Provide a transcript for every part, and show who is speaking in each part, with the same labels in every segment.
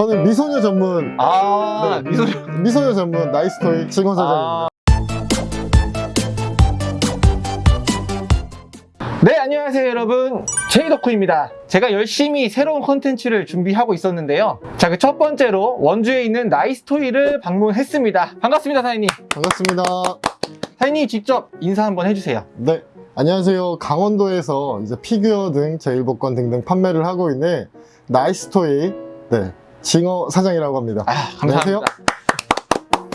Speaker 1: 저는 미소녀 전문
Speaker 2: 아,
Speaker 1: 네,
Speaker 2: 미소.
Speaker 1: 미소녀 전문 나이스토이 직원 사장입니다.
Speaker 2: 아. 네, 안녕하세요, 여러분. 제이덕후입니다. 제가 열심히 새로운 콘텐츠를 준비하고 있었는데요. 자, 그 첫 번째로 원주에 있는 나이스토이를 방문했습니다. 반갑습니다, 사장님.
Speaker 1: 반갑습니다.
Speaker 2: 사장님 직접 인사 한번 해주세요.
Speaker 1: 네, 안녕하세요. 강원도에서 이제 피규어 등 제일복권 등등 판매를 하고 있는 나이스토이 네, 징어 사장이라고 합니다.
Speaker 2: 아, 감사합니다.
Speaker 1: 안녕하세요.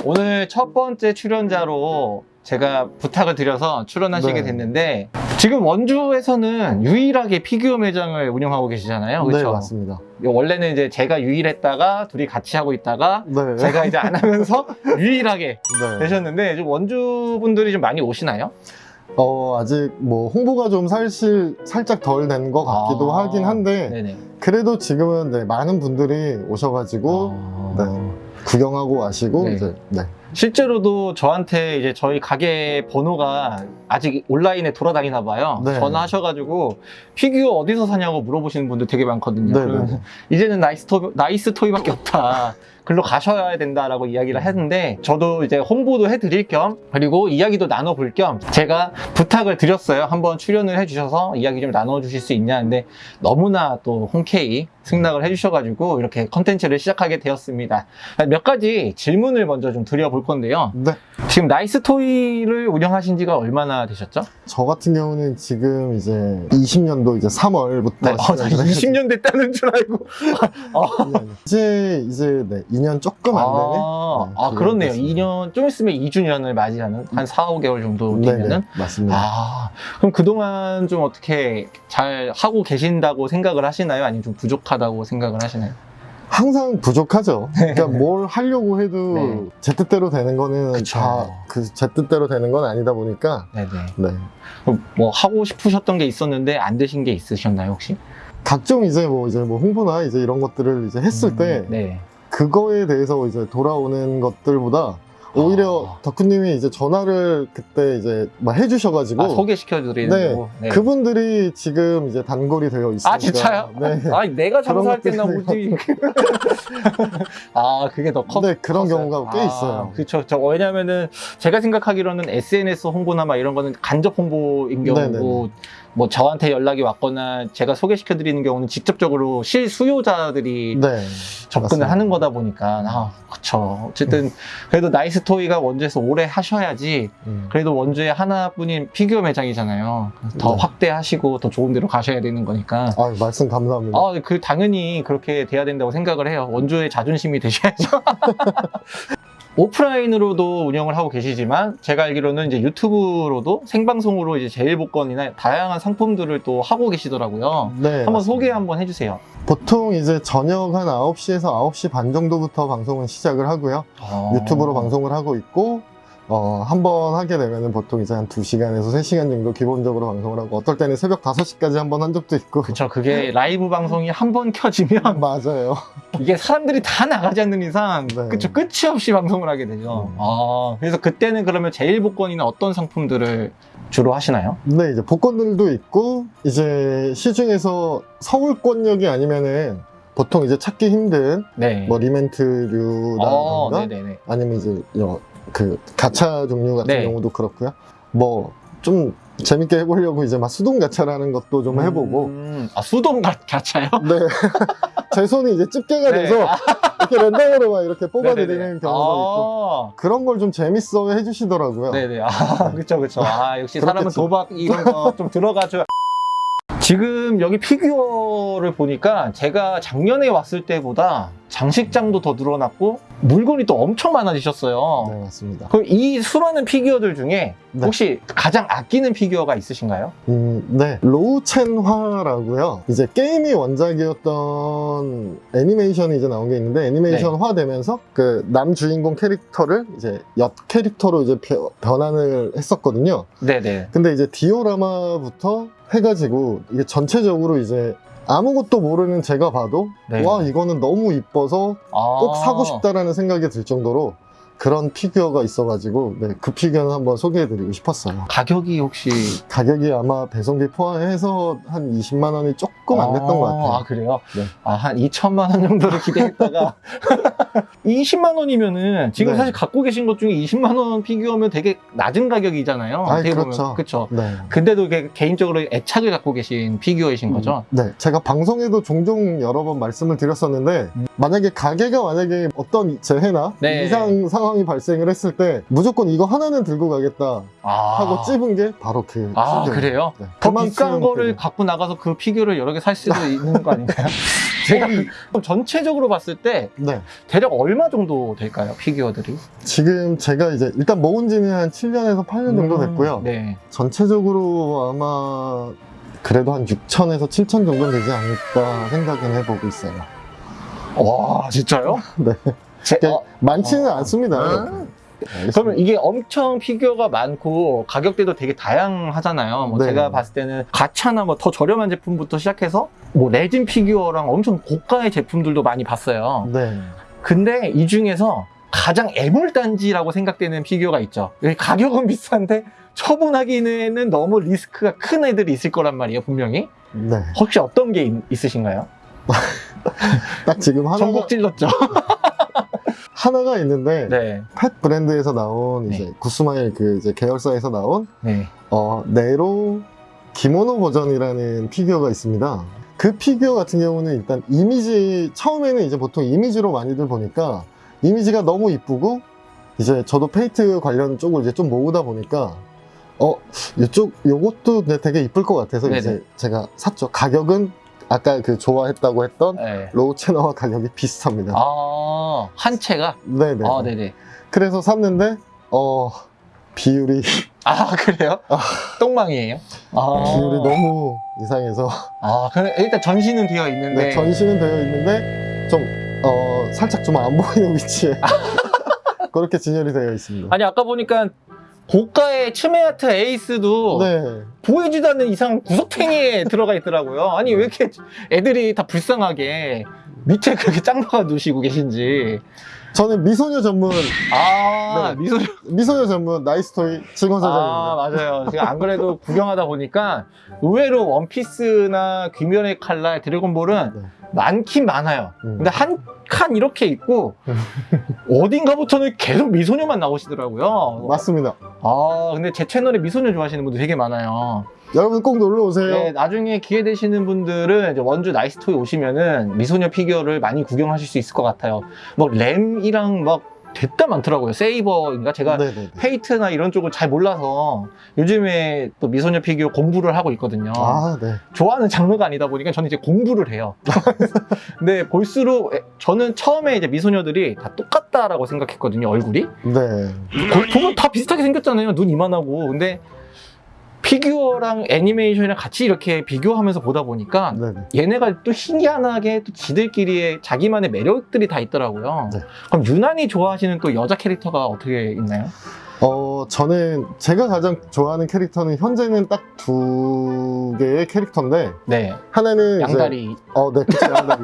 Speaker 2: 오늘 첫 번째 출연자로 제가 부탁을 드려서 출연하시게
Speaker 1: 네.
Speaker 2: 됐는데 지금 원주에서는 유일하게 피규어 매장을 운영하고 계시잖아요.
Speaker 1: 네,
Speaker 2: 그렇죠?
Speaker 1: 맞습니다.
Speaker 2: 원래는 이제 제가 유일했다가 둘이 같이 하고 있다가
Speaker 1: 네,
Speaker 2: 제가 이제 안 하면서 유일하게
Speaker 1: 네.
Speaker 2: 되셨는데 좀 원주 분들이 좀 많이 오시나요?
Speaker 1: 어, 아직 뭐 홍보가 좀 사실 살짝 덜 된 것 같기도
Speaker 2: 아,
Speaker 1: 하긴 한데
Speaker 2: 네네.
Speaker 1: 그래도 지금은 네, 많은 분들이 오셔가지고
Speaker 2: 아,
Speaker 1: 네. 구경하고 가시고
Speaker 2: 네.
Speaker 1: 이제 네.
Speaker 2: 실제로도 저한테 이제 저희 가게 번호가 아직 온라인에 돌아다니나 봐요.
Speaker 1: 네.
Speaker 2: 전화하셔가지고 피규어 어디서 사냐고 물어보시는 분들 되게 많거든요.
Speaker 1: 네, 네.
Speaker 2: 이제는 나이스 토 나이스 토이밖에 없다. 글로 가셔야 된다라고 이야기를 했는데 저도 이제 홍보도 해드릴 겸 그리고 이야기도 나눠볼 겸 제가 부탁을 드렸어요. 한번 출연을 해주셔서 이야기 좀 나눠주실 수 있냐. 근데 너무나 또 흔쾌히 승낙을 해주셔가지고 이렇게 컨텐츠를 시작하게 되었습니다. 몇 가지 질문을 먼저 좀 드려볼 건데요.
Speaker 1: 네.
Speaker 2: 지금 나이스 토이를 운영하신 지가 얼마나 되셨죠?
Speaker 1: 저 같은 경우는 지금 이제 20년도 이제 3월부터
Speaker 2: 네, 어, 나 20년 됐다는 줄 알고.
Speaker 1: 이제 이제 네, 2년 조금 안 되네.
Speaker 2: 아,
Speaker 1: 네,
Speaker 2: 아 그렇네요.
Speaker 1: 됐습니다.
Speaker 2: 2년, 좀 있으면 2주년을 맞이하는 한 4, 5개월 정도 되면은.
Speaker 1: 네네, 맞습니다.
Speaker 2: 아, 그럼 그동안 좀 어떻게 잘 하고 계신다고 생각을 하시나요? 아니면 좀 부족하다고 생각을 하시나요?
Speaker 1: 항상 부족하죠. 그러니까 뭘 하려고 해도
Speaker 2: 네.
Speaker 1: 제 뜻대로 되는 거는. 다그제 뜻대로 되는 건 아니다 보니까
Speaker 2: 네네.
Speaker 1: 네.
Speaker 2: 그럼 뭐 하고 싶으셨던 게 있었는데 안 되신 게 있으셨나요, 혹시?
Speaker 1: 각종 이제 뭐 이제 뭐 홍보나 이제 이런 것들을 이제 했을
Speaker 2: 음,
Speaker 1: 때
Speaker 2: 네.
Speaker 1: 그거에 대해서 이제 돌아오는 것들보다 오히려
Speaker 2: 아.
Speaker 1: 덕후님이 이제 전화를 그때 이제 막 해주셔가지고
Speaker 2: 아, 소개시켜드리는
Speaker 1: 네.
Speaker 2: 네.
Speaker 1: 그분들이 지금 이제 단골이 되어 있으니까
Speaker 2: 아, 진짜요?
Speaker 1: 네.
Speaker 2: 아니, 내가 장사할 때나 오지. 아, 그게 더 컸.
Speaker 1: 네, 그런
Speaker 2: 컸어요?
Speaker 1: 경우가 꽤 있어요.
Speaker 2: 그렇죠. 저 왜냐면은 제가 생각하기로는 SNS 홍보나 막 이런 거는 간접 홍보인 경우고
Speaker 1: 네네네.
Speaker 2: 뭐 저한테 연락이 왔거나 제가 소개시켜 드리는 경우는 직접적으로 실수요자들이
Speaker 1: 네.
Speaker 2: 접근을
Speaker 1: 맞습니다.
Speaker 2: 하는 거다 보니까 아, 그렇죠. 어쨌든 그래도 나이스 토이가 원주에서 오래 하셔야지
Speaker 1: 음.
Speaker 2: 그래도 원주에 하나뿐인 피규어 매장이잖아요. 더
Speaker 1: 네.
Speaker 2: 확대하시고 더 좋은 데로 가셔야 되는 거니까.
Speaker 1: 아, 말씀 감사합니다.
Speaker 2: 아, 그 당연히 그렇게 돼야 된다고 생각을 해요. 원주의 자존심이 되셔야죠. 오프라인으로도 운영을 하고 계시지만 제가 알기로는 이제 유튜브로도 생방송으로 이제 제일 복권이나 다양한 상품들을 또 하고 계시더라고요.
Speaker 1: 네.
Speaker 2: 한번
Speaker 1: 맞습니다.
Speaker 2: 소개 한번 해주세요.
Speaker 1: 보통 이제 저녁 한 9시에서 9시 반 정도부터 방송은 시작을 하고요.
Speaker 2: 어.
Speaker 1: 유튜브로 방송을 하고 있고, 어, 한 번 하게 되면은 보통 이제 한 2시간에서 3시간 정도 기본적으로 방송을 하고, 어떨 때는 새벽 5시까지 한 번 한 적도 있고.
Speaker 2: 그쵸. 그게 라이브 방송이 한 번 켜지면
Speaker 1: 맞아요.
Speaker 2: 이게 사람들이 다 나가지 않는 이상
Speaker 1: 네.
Speaker 2: 그쵸. 끝이 없이 방송을 하게 되죠.
Speaker 1: 음.
Speaker 2: 아, 그래서 그때는 그러면 제일 복권이나 어떤 상품들을 주로 하시나요?
Speaker 1: 네, 이제 복권들도 있고, 이제 시중에서 서울권역이 아니면은 보통 이제 찾기 힘든
Speaker 2: 네.
Speaker 1: 뭐 리멘트류라던가
Speaker 2: 어.
Speaker 1: 아니면 이제 여- 그 가차 종류 같은
Speaker 2: 네.
Speaker 1: 경우도 그렇고요. 뭐 좀 재밌게 해보려고 이제 막 수동 가차라는 것도 좀 해보고.
Speaker 2: 음, 아, 수동 가, 가차요?
Speaker 1: 네. 제 손이 이제 집게가
Speaker 2: 네.
Speaker 1: 돼서
Speaker 2: 아,
Speaker 1: 이렇게 랜덤으로 막 이렇게 뽑아드리는. 경우도 있고.
Speaker 2: 아,
Speaker 1: 그런 걸 좀 재밌어 해주시더라고요.
Speaker 2: 네네. 아, 그쵸, 그쵸. 아, 역시 사람은. 도박 이런 거 좀 들어가죠. 지금 여기 피규어를 보니까 제가 작년에 왔을 때보다 장식장도 더 늘어났고 물건이 또 엄청 많아지셨어요.
Speaker 1: 네, 맞습니다.
Speaker 2: 그럼 이 수많은 피규어들 중에
Speaker 1: 네.
Speaker 2: 혹시 가장 아끼는 피규어가 있으신가요?
Speaker 1: 음, 네. 로우첸화라고요. 이제 게임이 원작이었던 애니메이션이 이제 나온 게 있는데 애니메이션화 되면서 그 남 주인공 캐릭터를 이제 여 캐릭터로 이제 벼- 변환을 했었거든요.
Speaker 2: 네네.
Speaker 1: 근데 이제 디오라마부터 해가지고 이게 전체적으로 이제 아무것도 모르는 제가 봐도
Speaker 2: 네.
Speaker 1: 와 이거는 너무 이뻐서 꼭
Speaker 2: 아.
Speaker 1: 사고 싶다라는 생각이 들 정도로 그런 피규어가 있어가지고 네, 그 피규어는 한번 소개해드리고 싶었어요.
Speaker 2: 가격이 혹시
Speaker 1: 가격이 아마 배송비 포함해서 한 20만 원이 조금 안 됐던 것 같아요.
Speaker 2: 아, 그래요?
Speaker 1: 네.
Speaker 2: 아, 한 2천만 원 정도를 기대했다가 20만 원이면은 지금
Speaker 1: 네.
Speaker 2: 사실 갖고 계신 것 중에 20만 원 피규어면 되게 낮은 가격이잖아요. 보면.
Speaker 1: 그렇죠.
Speaker 2: 그쵸.
Speaker 1: 네.
Speaker 2: 근데도 개인적으로 애착을 갖고 계신 피규어이신 거죠?
Speaker 1: 네, 제가 방송에도 종종 여러 번 말씀을 드렸었는데
Speaker 2: 음.
Speaker 1: 만약에 가게가 만약에 어떤 재해나
Speaker 2: 네.
Speaker 1: 이상 상황 이 발생을 했을 때 무조건 이거 하나는 들고 가겠다
Speaker 2: 아.
Speaker 1: 하고 찝은 게 바로 그
Speaker 2: 아,
Speaker 1: 피규어예요.
Speaker 2: 그래요?
Speaker 1: 네.
Speaker 2: 더 비싼 거를
Speaker 1: 되게-
Speaker 2: 갖고 나가서 그 피규어를 여러 개 살 수도 있는 거 아닌가요? 제가 그럼 전체적으로 봤을 때
Speaker 1: 네.
Speaker 2: 대략 얼마 정도 될까요? 피규어들이?
Speaker 1: 지금 제가 이제 일단 모은 지는 한 7년에서 8년 정도 됐고요.
Speaker 2: 네.
Speaker 1: 전체적으로 아마 그래도 한 6천에서 7천 정도 되지 않을까 생각은 해보고 있어요.
Speaker 2: 와, 진짜요?
Speaker 1: 네.
Speaker 2: 제- 어,
Speaker 1: 많지는
Speaker 2: 어.
Speaker 1: 않습니다.
Speaker 2: 아.
Speaker 1: 알겠습니다.
Speaker 2: 그러면 이게 엄청 피규어가 많고 가격대도 되게 다양하잖아요. 뭐
Speaker 1: 네.
Speaker 2: 제가 봤을 때는 가차나 뭐 더 저렴한 제품부터 시작해서 뭐 레진 피규어랑 엄청 고가의 제품들도 많이 봤어요.
Speaker 1: 네.
Speaker 2: 근데 이 중에서 가장 애물단지라고 생각되는 피규어가 있죠. 가격은 비싼데 처분하기에는 너무 리스크가 큰 애들이 있을 거란 말이에요, 분명히.
Speaker 1: 네.
Speaker 2: 혹시 어떤 게 있, 있으신가요?
Speaker 1: 딱 지금 하나가,
Speaker 2: 정곡 찔렀죠.
Speaker 1: 하나가 있는데
Speaker 2: 네.
Speaker 1: 펫 브랜드에서 나온
Speaker 2: 네.
Speaker 1: 이제 굿스마일 그 이제 계열사에서 나온
Speaker 2: 네.
Speaker 1: 어, 네로 기모노 버전이라는 피규어가 있습니다. 그 피규어 같은 경우는 일단 이미지 처음에는 이제 보통 이미지로 많이들 보니까 이미지가 너무 이쁘고 이제 저도 페이트 관련 쪽을 이제 좀 모으다 보니까 어 이쪽 요것도 네, 되게 이쁠 것 같아서
Speaker 2: 네네.
Speaker 1: 이제 제가 샀죠. 가격은 아까 그 좋아했다고 했던
Speaker 2: 네.
Speaker 1: 로우 채너와 가격이 비슷합니다.
Speaker 2: 아, 한 채가?
Speaker 1: 네네.
Speaker 2: 아, 네네.
Speaker 1: 그래서 샀는데 어 비율이
Speaker 2: 아, 그래요?
Speaker 1: 아.
Speaker 2: 똥망이에요? 아.
Speaker 1: 비율이 너무 이상해서
Speaker 2: 아, 그럼 일단 전시는 되어 있는데.
Speaker 1: 네, 전시는 되어 있는데 좀 어, 살짝 좀 안 보이는 위치에 그렇게 진열이 되어 있습니다.
Speaker 2: 아니, 아까 보니까 고가의 츠메아트 에이스도
Speaker 1: 네,
Speaker 2: 보이지도 않는 이상 구석탱이에 들어가 있더라고요. 아니, 왜 이렇게 애들이 다 불쌍하게 밑에 그렇게 짱 박아 두시고 계신지.
Speaker 1: 저는 미소녀 전문
Speaker 2: 아,
Speaker 1: 네.
Speaker 2: 미소.
Speaker 1: 미소녀 전문 나이스토이 직원
Speaker 2: 아,
Speaker 1: 사장입니다.
Speaker 2: 맞아요. 제가 안 그래도 구경하다 보니까 의외로 원피스나 귀멸의 칼날, 드래곤볼은
Speaker 1: 네.
Speaker 2: 많긴 많아요.
Speaker 1: 음.
Speaker 2: 근데 한 칸 이렇게 있고 어딘가부터는 계속 미소녀만 나오시더라고요.
Speaker 1: 맞습니다.
Speaker 2: 아 근데 제 채널에 미소녀 좋아하시는 분들 되게 많아요.
Speaker 1: 여러분 꼭 놀러 오세요.
Speaker 2: 네, 나중에 기회 되시는 분들은 이제 원주 나이스토이 오시면은 미소녀 피규어를 많이 구경하실 수 있을 것 같아요. 뭐 렘이랑 막 되게 많더라고요. 세이버인가 제가
Speaker 1: 네네.
Speaker 2: 페이트나 이런 쪽을 잘 몰라서 요즘에 또 미소녀 피규어 공부를 하고 있거든요.
Speaker 1: 아, 네.
Speaker 2: 좋아하는 장르가 아니다 보니까 저는 이제 공부를 해요. 근데 볼수록 에, 저는 처음에 이제 미소녀들이 다 똑같다라고 생각했거든요, 얼굴이.
Speaker 1: 네.
Speaker 2: 거- 보면 다 비슷하게 생겼잖아요, 눈 이만하고. 근데 피규어랑 애니메이션이랑 같이 이렇게 비교하면서 보다 보니까
Speaker 1: 네네.
Speaker 2: 얘네가 또 희한하게 또 지들끼리의 자기만의 매력들이 다 있더라고요.
Speaker 1: 네.
Speaker 2: 그럼 유난히 좋아하시는 또 여자 캐릭터가 어떻게 있나요?
Speaker 1: 어, 저는 제가 가장 좋아하는 캐릭터는 현재는 딱 두 개의 캐릭터인데
Speaker 2: 네,
Speaker 1: 하나는
Speaker 2: 양다리.
Speaker 1: 어, 네, 그쵸, 양다리.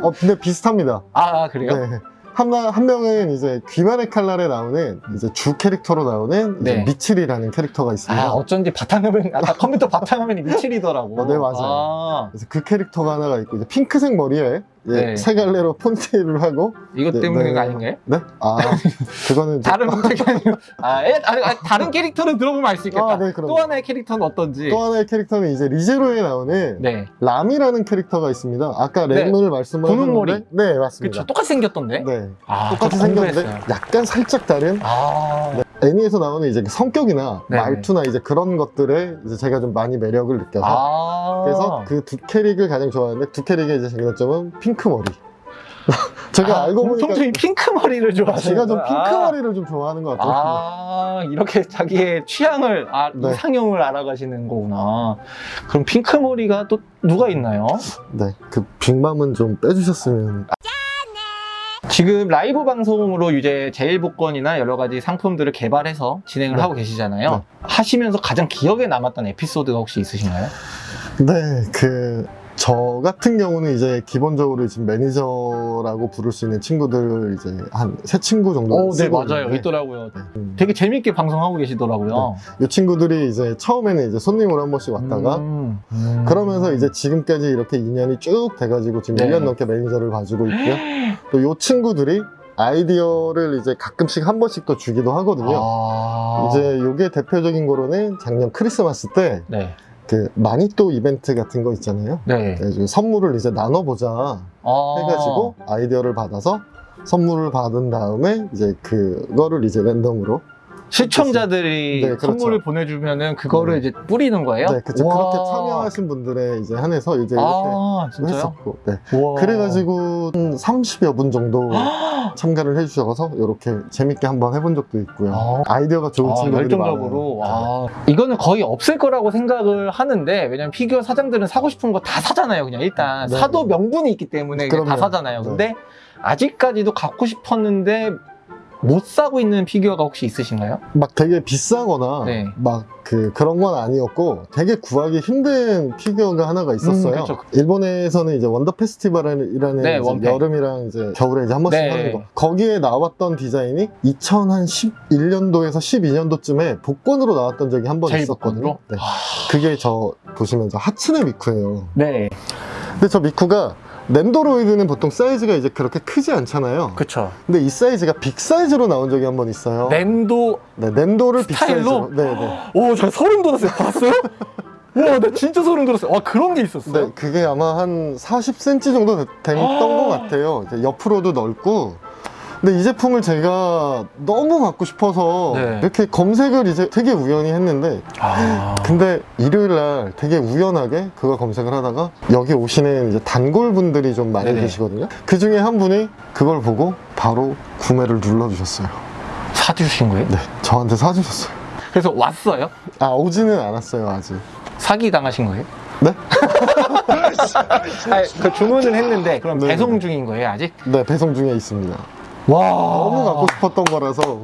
Speaker 1: 어, 근데 비슷합니다.
Speaker 2: 아 그래요?
Speaker 1: 네. 한, 한 명은 이제 귀만의 칼날에 나오는 이제 주 캐릭터로 나오는
Speaker 2: 네.
Speaker 1: 미칠이라는 캐릭터가 있습니다.
Speaker 2: 아 어쩐지 바탕화면 아까 컴퓨터 바탕화면이 미칠이더라고.
Speaker 1: 어, 네, 맞아요.
Speaker 2: 아,
Speaker 1: 그래서 그 캐릭터가 하나가 있고 이제 핑크색 머리에 이제
Speaker 2: 네.
Speaker 1: 세 갈래로 폰테일을 하고
Speaker 2: 이것
Speaker 1: 네,
Speaker 2: 때문에
Speaker 1: 네.
Speaker 2: 가 아닌가요?
Speaker 1: 네? 아 그거는
Speaker 2: 다른 목적이 아니고 아, 에, 아, 아, 다른 캐릭터는 들어보면 알 수 있겠다.
Speaker 1: 아, 네.
Speaker 2: 또 하나의 캐릭터는 어떤지.
Speaker 1: 또 하나의 캐릭터는 이제 리제로에 나오는
Speaker 2: 네,
Speaker 1: 람이라는 캐릭터가 있습니다. 아까
Speaker 2: 네.
Speaker 1: 램을 말씀을 하셨는데
Speaker 2: 머리.
Speaker 1: 네 맞습니다.
Speaker 2: 그쵸. 똑같이 생겼던데.
Speaker 1: 네
Speaker 2: 아,
Speaker 1: 똑같이
Speaker 2: 저
Speaker 1: 생겼는데. 약간 살짝 다른
Speaker 2: 아,
Speaker 1: 애니에서 나오는 이제 성격이나
Speaker 2: 네네.
Speaker 1: 말투나 이제 그런 것들에 이제 제가 좀 많이 매력을 느껴서
Speaker 2: 아.
Speaker 1: 그래서 그 두 캐릭을 가장 좋아하는데 두 캐릭의 이제 장단점은 핑크 머리. 제가
Speaker 2: 아,
Speaker 1: 알고 보니까
Speaker 2: 공통점이 핑크 머리를 좋아하시는
Speaker 1: 제가 좀 핑크
Speaker 2: 거야.
Speaker 1: 머리를 좀 좋아하는 것 같아요.
Speaker 2: 아, 이렇게 자기의 취향을, 아,
Speaker 1: 네.
Speaker 2: 이상형을 알아가시는 거구나. 그럼 핑크 머리가 또 누가 있나요?
Speaker 1: 네, 그 빅맘은 좀 빼주셨으면.
Speaker 2: 지금 라이브 방송으로 이제 제일복권이나 여러 가지 상품들을 개발해서 진행을
Speaker 1: 네.
Speaker 2: 하고 계시잖아요.
Speaker 1: 네.
Speaker 2: 하시면서 가장 기억에 남았던 에피소드가 혹시 있으신가요?
Speaker 1: 네, 그 저 같은 경우는 이제 기본적으로 지금 매니저라고 부를 수 있는 친구들 이제 한 세 친구 정도
Speaker 2: 오, 네,
Speaker 1: 쓰고
Speaker 2: 맞아요.
Speaker 1: 있는데
Speaker 2: 있더라고요.
Speaker 1: 음,
Speaker 2: 되게 재밌게 방송하고 계시더라고요.
Speaker 1: 이 친구들이 이제 처음에는 이제 손님으로 한 번씩 왔다가
Speaker 2: 음. 음.
Speaker 1: 그러면서 이제 지금까지 이렇게 인연이 쭉 돼가지고 지금
Speaker 2: 네.
Speaker 1: 1년 넘게 매니저를 봐주고 있고요. 또 이 친구들이 아이디어를 이제 가끔씩 한 번씩 또 주기도 하거든요.
Speaker 2: 아.
Speaker 1: 이제 요게 대표적인 거로는 작년 크리스마스 때
Speaker 2: 네.
Speaker 1: 그 마니또 이벤트 같은 거 있잖아요.
Speaker 2: 네.
Speaker 1: 그래가지고 선물을 이제 나눠보자
Speaker 2: 아.
Speaker 1: 해가지고 아이디어를 받아서 선물을 받은 다음에 이제 그거를 이제 랜덤으로
Speaker 2: 시청자들이
Speaker 1: 네, 그렇죠.
Speaker 2: 선물을 보내주면은 그거를
Speaker 1: 네.
Speaker 2: 이제 뿌리는 거예요?
Speaker 1: 네.
Speaker 2: 우와.
Speaker 1: 그렇게 참여하신 분들에 이제 한해서 이제 이렇게
Speaker 2: 아?
Speaker 1: 했었고 네. 그래가지고 한 30여 분 정도 참가를 해주셔서 이렇게 재밌게 한번 해본 적도 있고요.
Speaker 2: 아.
Speaker 1: 아이디어가 좋은
Speaker 2: 아,
Speaker 1: 친구들이
Speaker 2: 열정적으로. 와 이거는 거의 없을 거라고 생각을 하는데 왜냐면 피규어 사장들은 사고 싶은 거 다 사잖아요 그냥 일단
Speaker 1: 네.
Speaker 2: 사도 명분이 있기 때문에 다. 사잖아요
Speaker 1: 네.
Speaker 2: 근데 아직까지도 갖고 싶었는데 못 사고 있는 피규어가 혹시 있으신가요?
Speaker 1: 막 되게 비싸거나
Speaker 2: 네.
Speaker 1: 막 그 그런 건 아니었고 되게 구하기 힘든 피규어가 하나가 있었어요.
Speaker 2: 음, 그쵸.
Speaker 1: 일본에서는 이제 원더 페스티벌이라는
Speaker 2: 네,
Speaker 1: 이제. 여름이랑 이제 겨울에 이제 한 번씩
Speaker 2: 네.
Speaker 1: 하는 거. 거기에 나왔던 디자인이 2011년도에서 12년도쯤에 복권으로 나왔던 적이 한 번 있었거든요. 네. 그게 저 보시면 저 하츠네 미쿠예요.
Speaker 2: 네
Speaker 1: 근데 저 미쿠가 랜도로이드는 보통 사이즈가 이제 그렇게 크지 않잖아요.
Speaker 2: 그쵸
Speaker 1: 근데 이 사이즈가 빅 사이즈로 나온 적이 한 번 있어요.
Speaker 2: 랜도
Speaker 1: 네, 낸도를 빅
Speaker 2: 스타일로?
Speaker 1: 사이즈로. 네, 네.
Speaker 2: 오, 저 소름 돋았어요. 봤어요? 와, 나 진짜 소름 돋았어요. 와, 그런 게 있었어요?
Speaker 1: 네, 그게 아마 한 40cm 정도 되- 됐던 것 같아요. 이제 옆으로도 넓고. 근데 이 제품을 제가 너무 갖고 싶어서
Speaker 2: 네.
Speaker 1: 이렇게 검색을 이제 되게 우연히 했는데
Speaker 2: 아.
Speaker 1: 근데 일요일 날 되게 우연하게 그거 검색을 하다가 여기 오시는 이제 단골 분들이 좀 많이
Speaker 2: 네네.
Speaker 1: 계시거든요. 그 중에 한 분이 그걸 보고 바로 구매를 눌러주셨어요.
Speaker 2: 사주신 거예요?
Speaker 1: 네, 저한테 사주셨어요.
Speaker 2: 그래서 왔어요?
Speaker 1: 아, 오지는 않았어요, 아직.
Speaker 2: 사기 당하신 거예요?
Speaker 1: 네?
Speaker 2: 아니, 그 주문을 했는데 그럼
Speaker 1: 네.
Speaker 2: 배송 중인 거예요, 아직?
Speaker 1: 네, 배송 중에 있습니다.
Speaker 2: 와.
Speaker 1: 너무 갖고 싶었던 거라서.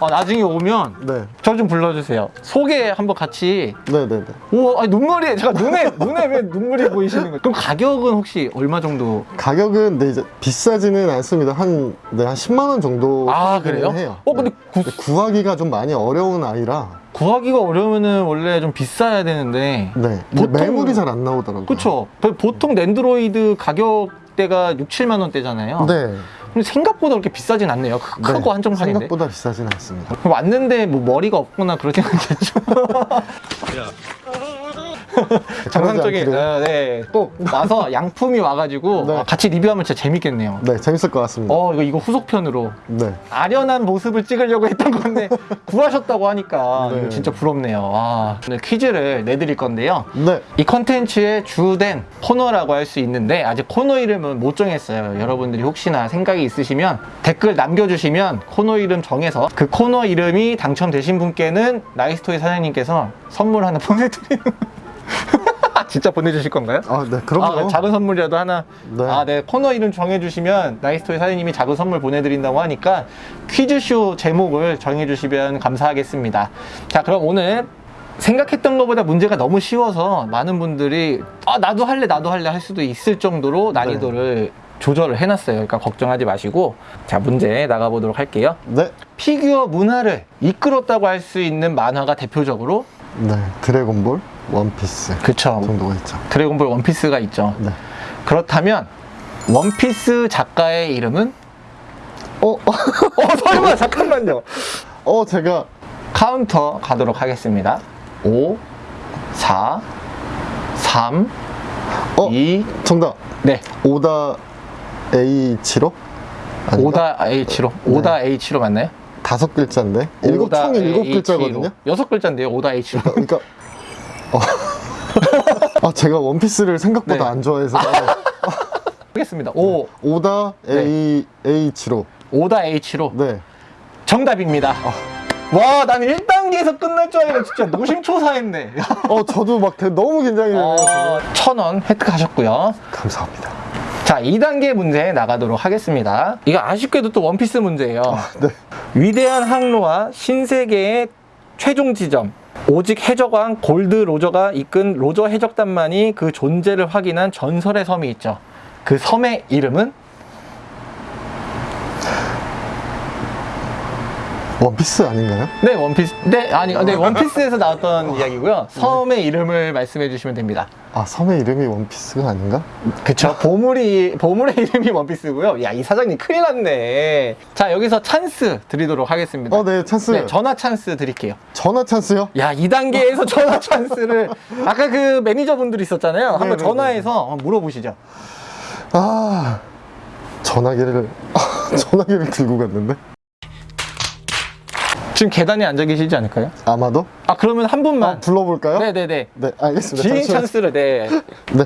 Speaker 2: 아, 나중에 오면
Speaker 1: 네,
Speaker 2: 저 좀 불러주세요. 소개 한번 같이.
Speaker 1: 네, 네, 네.
Speaker 2: 우와, 아니, 눈물이, 제가 눈에, 눈에 왜 눈물이 보이시는 거예요? 그럼 가격은 혹시 얼마 정도?
Speaker 1: 가격은 네, 이제 비싸지는 않습니다. 한, 네, 한 10만 원 정도
Speaker 2: 아, 그래요?
Speaker 1: 해요.
Speaker 2: 어, 근데 구,
Speaker 1: 근데 구하기가 좀 많이 어려운 아이라.
Speaker 2: 구하기가 어려우면은 원래 좀 비싸야 되는데.
Speaker 1: 네,
Speaker 2: 보통-
Speaker 1: 매물이 잘 안 나오더라고요.
Speaker 2: 그쵸. 보통 랜드로이드 가격대가 6, 7만 원대잖아요.
Speaker 1: 네,
Speaker 2: 근데 생각보다 그렇게 비싸진 않네요. 크-
Speaker 1: 네,
Speaker 2: 크고 한정판인데.
Speaker 1: 생각보다 비싸진 않습니다.
Speaker 2: 왔는데 뭐 머리가 없거나 그러진 않겠죠. 정상적인.
Speaker 1: 그러지 않기를.
Speaker 2: 어, 네. 또 와서 양품이 와가지고
Speaker 1: 네.
Speaker 2: 아, 같이 리뷰하면 진짜 재밌겠네요.
Speaker 1: 네, 재밌을 것 같습니다.
Speaker 2: 어, 이거, 이거 후속편으로.
Speaker 1: 네,
Speaker 2: 아련한 모습을 찍으려고 했던 건데, 구하셨다고 하니까,
Speaker 1: 네.
Speaker 2: 진짜 부럽네요. 와. 오늘 퀴즈를 내드릴 건데요.
Speaker 1: 네,
Speaker 2: 이 컨텐츠의 주된 코너라고 할 수 있는데 아직 코너 이름은 못 정했어요. 여러분들이 혹시나 생각이 있으시면 댓글 남겨주시면 코너 이름 정해서 그 코너 이름이 당첨되신 분께는 나이스토이 사장님께서 선물 하나 보내드리는 진짜 보내주실 건가요?
Speaker 1: 아, 네, 그럼요.
Speaker 2: 아, 작은 선물이라도 하나.
Speaker 1: 네.
Speaker 2: 아, 네. 코너 이름 정해주시면 나이스토이 사장님이 작은 선물 보내드린다고 하니까 퀴즈쇼 제목을 정해주시면 감사하겠습니다. 자, 그럼 오늘 생각했던 것보다 문제가 너무 쉬워서 많은 분들이 아, 나도 할래, 나도 할래 할 수도 있을 정도로 난이도를 조절을 해놨어요. 그러니까 걱정하지 마시고. 자, 문제 나가보도록 할게요.
Speaker 1: 네,
Speaker 2: 피규어 문화를 이끌었다고 할 수 있는 만화가 대표적으로
Speaker 1: 네, 드래곤볼, 원피스
Speaker 2: 그쵸.
Speaker 1: 정도가 있죠.
Speaker 2: 드래곤볼 원피스가 있죠.
Speaker 1: 네.
Speaker 2: 그렇다면 원피스 작가의 이름은?
Speaker 1: 어,
Speaker 2: 어 설마 잠깐만요.
Speaker 1: 어, 제가
Speaker 2: 카운터 가도록 하겠습니다. 5, 4, 3,
Speaker 1: 어?
Speaker 2: 2,
Speaker 1: 정답.
Speaker 2: 네.
Speaker 1: 오다 에이치로?
Speaker 2: 오다 에이치로. 오다 에이치로 맞나요?
Speaker 1: 다섯 글자인데 일곱 총 일곱. 글자거든요.
Speaker 2: 여섯 글자인데요. 오다 H로.
Speaker 1: 그러니까 어. 아 제가 원피스를 생각보다
Speaker 2: 네.
Speaker 1: 안 좋아해서
Speaker 2: 하겠습니다. 5,
Speaker 1: 오다 A H7호.
Speaker 2: 오다 H로.
Speaker 1: 네.
Speaker 2: 정답입니다. 와, 나는 1단계에서 끝날 줄 알고 진짜 노심초사했네.
Speaker 1: 어 저도 막 되- 너무 긴장이 되네요.
Speaker 2: 어. 천원 획득하셨고요.
Speaker 1: 감사합니다.
Speaker 2: 자, 2단계 문제 나가도록 하겠습니다. 이거 아쉽게도 또 원피스 문제예요.
Speaker 1: 네.
Speaker 2: 위대한 항로와 신세계의 최종 지점. 오직 해적왕 골드 로저가 이끈 로저 해적단만이 그 존재를 확인한 전설의 섬이 있죠. 그 섬의 이름은
Speaker 1: 원피스 아닌가요?
Speaker 2: 네 원피스. 네 아니 네 원피스에서 나왔던 이야기고요. 섬의 이름을 말씀해 주시면 됩니다.
Speaker 1: 아 섬의 이름이 원피스가 아닌가?
Speaker 2: 그쵸. 보물이, 보물의 이름이 원피스고요. 야, 이 사장님 큰일 났네. 자, 여기서 찬스 드리도록 하겠습니다.
Speaker 1: 어, 네 찬스.
Speaker 2: 네, 전화 찬스 드릴게요.
Speaker 1: 전화 찬스요?
Speaker 2: 야, 2단계에서 전화 찬스를, 아까 그 매니저분들 있었잖아요. 한번
Speaker 1: 네네네.
Speaker 2: 전화해서 한번 물어보시죠.
Speaker 1: 아 전화기를 전화기를 들고 갔는데
Speaker 2: 지금 계단에 앉아 계시지 않을까요?
Speaker 1: 아마도
Speaker 2: 아, 그러면 한 분만.
Speaker 1: 아, 불러볼까요?
Speaker 2: 네네네.
Speaker 1: 네, 알겠습니다.
Speaker 2: 지인. 찬스를, 네.
Speaker 1: 네.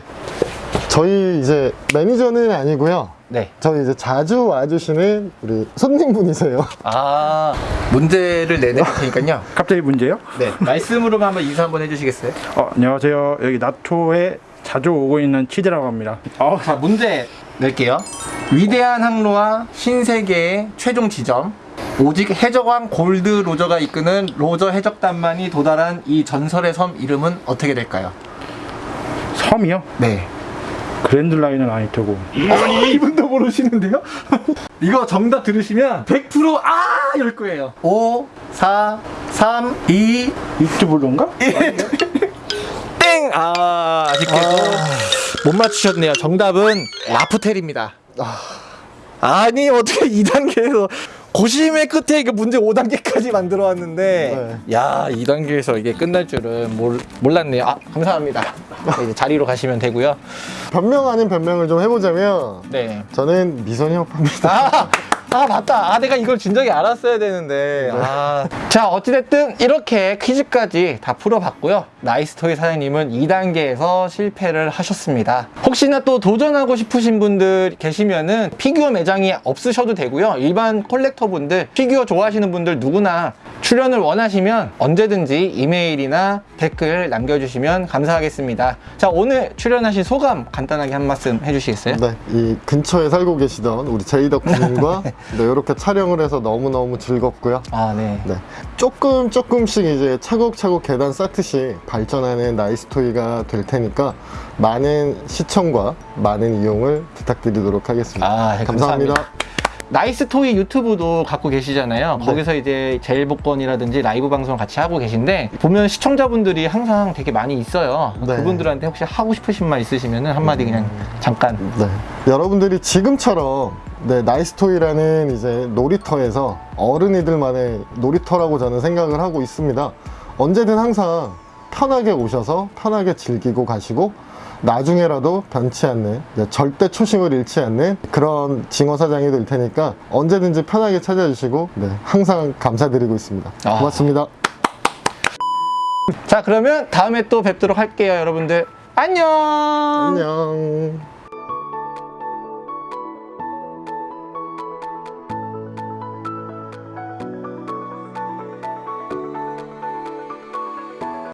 Speaker 1: 저희 이제 매니저는 아니고요.
Speaker 2: 네.
Speaker 1: 저희 이제 자주 와주시는 우리 손님분이세요.
Speaker 2: 아, 문제를 내드릴 테니까요.
Speaker 3: 갑자기 문제요?
Speaker 2: 네. 말씀으로만 한번 인사 한번 해주시겠어요?
Speaker 3: 어, 안녕하세요. 여기 나토에 자주 오고 있는 치즈라고 합니다. 어,
Speaker 2: 자, 문제 낼게요. 위대한 항로와 신세계의 최종 지점. 오직 해적왕 골드 로저가 이끄는 로저 해적단만이 도달한 이 전설의 섬 이름은 어떻게 될까요?
Speaker 3: 섬이요?
Speaker 2: 네.
Speaker 3: 그랜드 라인은 아닐 테고.
Speaker 2: 아니, 이분도 모르시는데요? 이거 정답 들으시면 100% 아! 이럴 거예요. 5, 4, 3, 2,
Speaker 3: 유튜브론가?
Speaker 2: 땡! 아, 아쉽게도 못 맞추셨네요. 정답은 라프텔입니다. 아니, 어떻게 2단계에서 고심의 끝에 그 문제 5단계까지 만들어 왔는데, 야, 2단계에서 이게 끝날 줄은 몰, 몰랐네요. 아, 감사합니다. 네, 이제 자리로 가시면 되고요.
Speaker 1: 변명 아닌 변명을 좀 해보자면
Speaker 2: 네.
Speaker 1: 저는 미소녀 업자입니다.
Speaker 2: 아, 아 맞다. 아 내가 이걸 진작에 알았어야 되는데. 아. 자 어찌됐든 이렇게 퀴즈까지 다 풀어봤고요. 나이스토이 사장님은 2단계에서 실패를 하셨습니다. 혹시나 또 도전하고 싶으신 분들 계시면은 피규어 매장이 없으셔도 되고요. 일반 collector 분들 피규어 좋아하시는 분들 누구나 출연을 원하시면 언제든지 이메일이나 댓글 남겨주시면 감사하겠습니다. 자 오늘 출연하신 소감 간단하게 한 말씀 해주시겠어요?
Speaker 1: 네, 이 근처에 살고 계시던 우리 제이덕 군님과 네, 이렇게 촬영을 해서 너무너무 즐겁고요.
Speaker 2: 아 네.
Speaker 1: 네. 조금 조금씩 이제 차곡차곡 계단 쌓듯이 발전하는 나이스토이가 될 테니까 많은 시청과 많은 이용을 부탁드리도록 하겠습니다.
Speaker 2: 아, 네,
Speaker 1: 감사합니다.
Speaker 2: 나이스 토이 유튜브도 갖고 계시잖아요.
Speaker 1: 네.
Speaker 2: 거기서 이제 제일 복권이라든지 라이브 방송 같이 하고 계신데 보면 시청자분들이 항상 되게 많이 있어요.
Speaker 1: 네.
Speaker 2: 그분들한테 혹시 하고 싶으신 말 있으시면 한마디 그냥 잠깐.
Speaker 1: 네. 여러분들이 지금처럼 네, 나이스토이라는 이제 놀이터에서 어른이들만의 놀이터라고 저는 생각을 하고 있습니다. 언제든 항상 편하게 오셔서 편하게 즐기고 가시고 나중에라도 변치 않는 절대 초심을 잃지 않는 그런 징어 사장이 될 테니까 언제든지 편하게 찾아주시고 네, 항상 감사드리고 있습니다.
Speaker 2: 아.
Speaker 1: 고맙습니다.
Speaker 2: 자 그러면 다음에 또 뵙도록 할게요, 여러분들. 안녕.
Speaker 1: 안녕.